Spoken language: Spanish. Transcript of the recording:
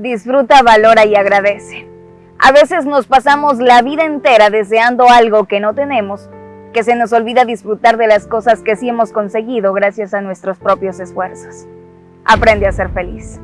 Disfruta, valora y agradece. A veces nos pasamos la vida entera deseando algo que no tenemos, que se nos olvida disfrutar de las cosas que sí hemos conseguido gracias a nuestros propios esfuerzos. Aprende a ser feliz.